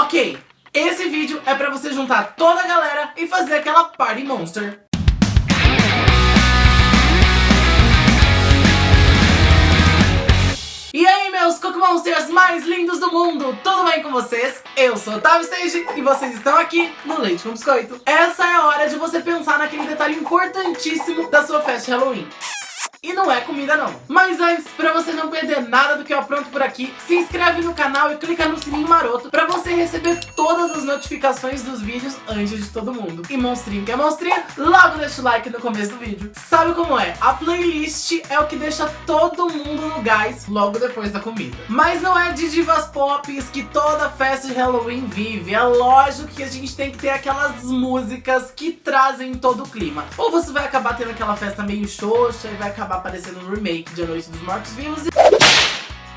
Ok, esse vídeo é pra você juntar toda a galera e fazer aquela Party Monster. E aí, meus Cookie Monsters mais lindos do mundo, tudo bem com vocês? Eu sou Otávio Stage e vocês estão aqui no Leite com Biscoito. Essa é a hora de você pensar naquele detalhe importantíssimo da sua festa de Halloween. E não é comida não. Mas antes, pra você não perder nada do que eu apronto por aqui, se inscreve no canal e clica no sininho maroto pra você receber todas as notificações dos vídeos antes de todo mundo. E monstrinho que é monstrinha, logo deixa o like no começo do vídeo. Sabe como é? A playlist é o que deixa todo mundo no gás logo depois da comida. Mas não é de divas pop que toda festa de Halloween vive. É lógico que a gente tem que ter aquelas músicas que trazem todo o clima. Ou você vai acabar tendo aquela festa meio xoxa e vai acabar acabar aparecendo no remake de A Noite dos Mortos Vivos.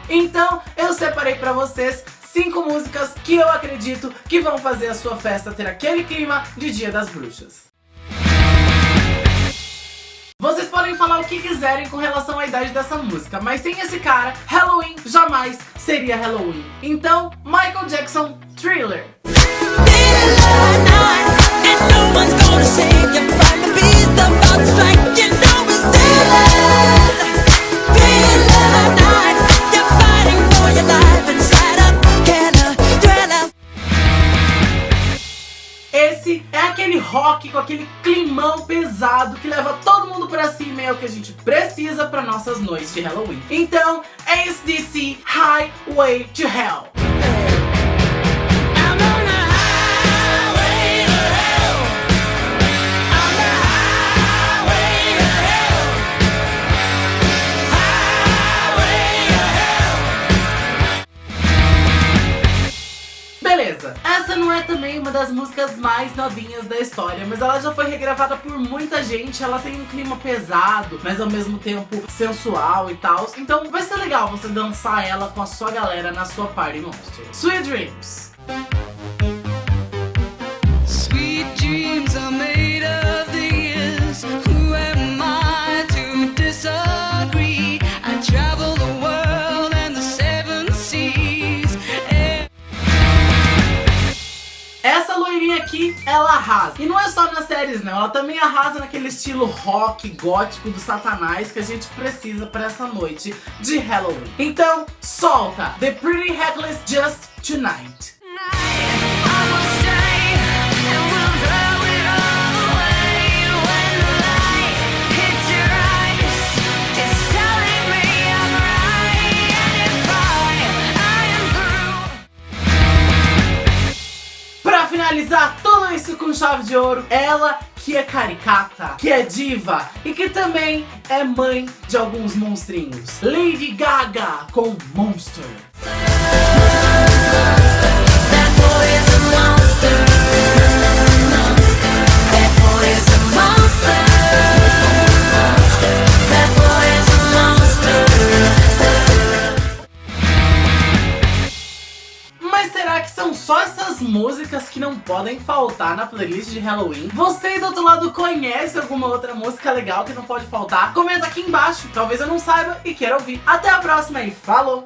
Então eu separei pra vocês cinco músicas que eu acredito que vão fazer a sua festa ter aquele clima de Dia das Bruxas. Vocês podem falar o que quiserem com relação à idade dessa música, mas sem esse cara, Halloween jamais seria Halloween. Então, Michael Jackson, Thriller. Rock com aquele climão pesado que leva todo mundo pra cima e é o que a gente precisa para nossas noites de Halloween. Então, ACDC Highway to Hell. Essa não é também uma das músicas mais novinhas da história, mas ela já foi regravada por muita gente, ela tem um clima pesado, mas ao mesmo tempo sensual e tal, então vai ser legal você dançar ela com a sua galera na sua Party Monster. Sweet Dreams. Aqui, ela arrasa. E não é só nas séries, não. Ela também arrasa naquele estilo rock gótico do satanás que a gente precisa para essa noite de Halloween. Então, solta The Pretty Reckless Just Tonight. Finalizar tudo isso com chave de ouro, ela que é caricata, que é diva e que também é mãe de alguns monstrinhos. Lady Gaga com Monster. Músicas que não podem faltar na playlist de Halloween. Você do outro lado conhece alguma outra música legal que não pode faltar? Comenta aqui embaixo, talvez eu não saiba e queira ouvir. Até a próxima e falou!